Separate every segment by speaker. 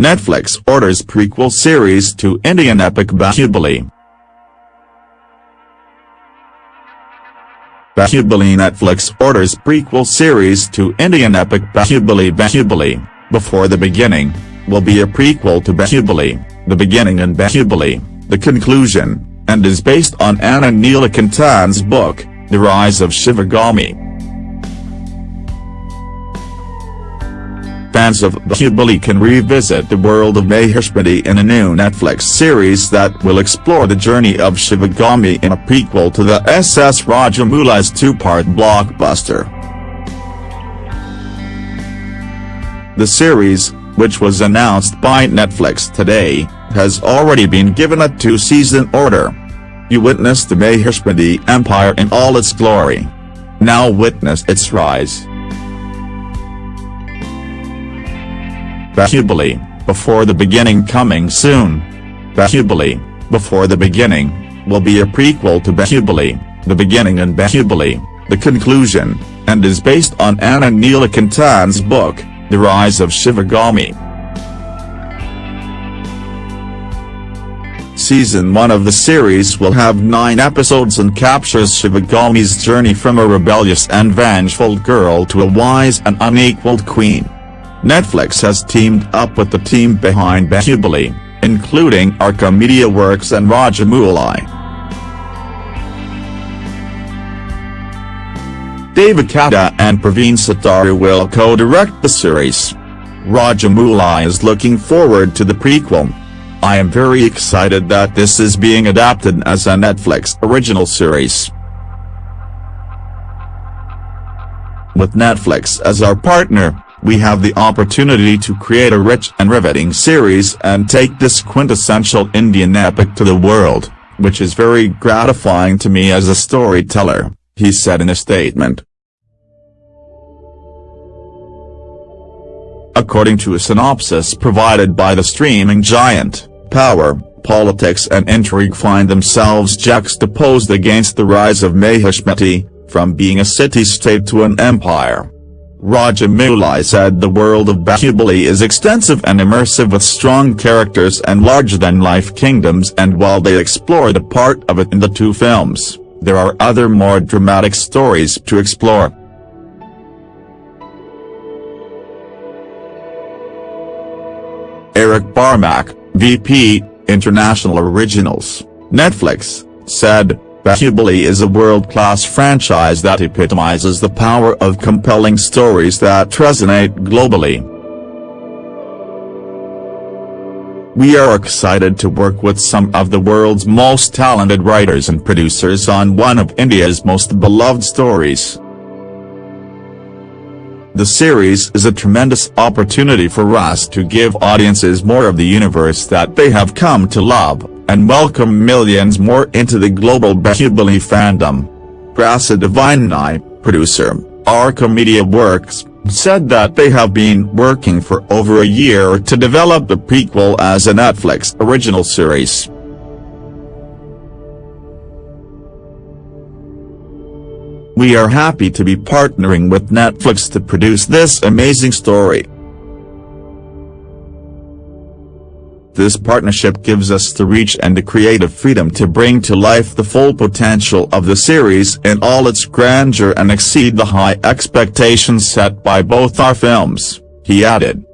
Speaker 1: Netflix orders prequel series to Indian epic Bahubali. Bahubali Netflix orders prequel series to Indian epic Bahubali Bahubali, Before the Beginning, will be a prequel to Bahubali, The Beginning and Bahubali, The Conclusion, and is based on Anand Neelakantan's book, The Rise of Shivagami. Fans of Bahubali can revisit the world of Mahishmati in a new Netflix series that will explore the journey of Shivagami in a prequel to the S.S. Rajamouli's two-part blockbuster. The series, which was announced by Netflix today, has already been given a two-season order. You witnessed the Mahishmati Empire in all its glory. Now witness its rise. Bahubali, Before the Beginning coming soon. Bahubali, Before the Beginning, will be a prequel to Bahubali, The Beginning and Bahubali, The Conclusion, and is based on Anand Neelakantan's book, The Rise of Shivagami. Season 1 of the series will have 9 episodes and captures Shivagami's journey from a rebellious and vengeful girl to a wise and unequaled queen. Netflix has teamed up with the team behind Bahubali, including Arka Media Works and Rajamouli. David Katta and Praveen Sattar will co-direct the series. Rajamouli is looking forward to the prequel. I am very excited that this is being adapted as a Netflix original series. With Netflix as our partner, we have the opportunity to create a rich and riveting series and take this quintessential Indian epic to the world, which is very gratifying to me as a storyteller, he said in a statement. According to a synopsis provided by the streaming giant, power, politics and intrigue find themselves juxtaposed against the rise of Mahishmati, from being a city-state to an empire. Rajamouli said the world of Bahubali is extensive and immersive with strong characters and larger-than-life kingdoms and while they explored a part of it in the two films, there are other more dramatic stories to explore. Eric Barmack, VP, International Originals, Netflix, said, Bahubali is a world-class franchise that epitomizes the power of compelling stories that resonate globally. We are excited to work with some of the world's most talented writers and producers on one of India's most beloved stories. The series is a tremendous opportunity for us to give audiences more of the universe that they have come to love and welcome millions more into the global Bahubali fandom. Prasad Vinay, producer, Arka Media Works, said that they have been working for over a year to develop the prequel as a Netflix original series. We are happy to be partnering with Netflix to produce this amazing story. This partnership gives us the reach and the creative freedom to bring to life the full potential of the series in all its grandeur and exceed the high expectations set by both our films, he added.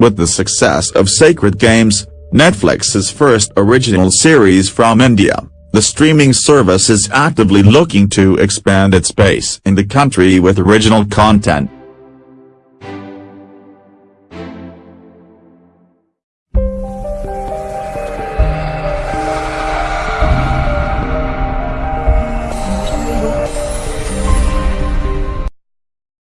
Speaker 1: With the success of Sacred Games, Netflix's first original series from India, the streaming service is actively looking to expand its base in the country with original content.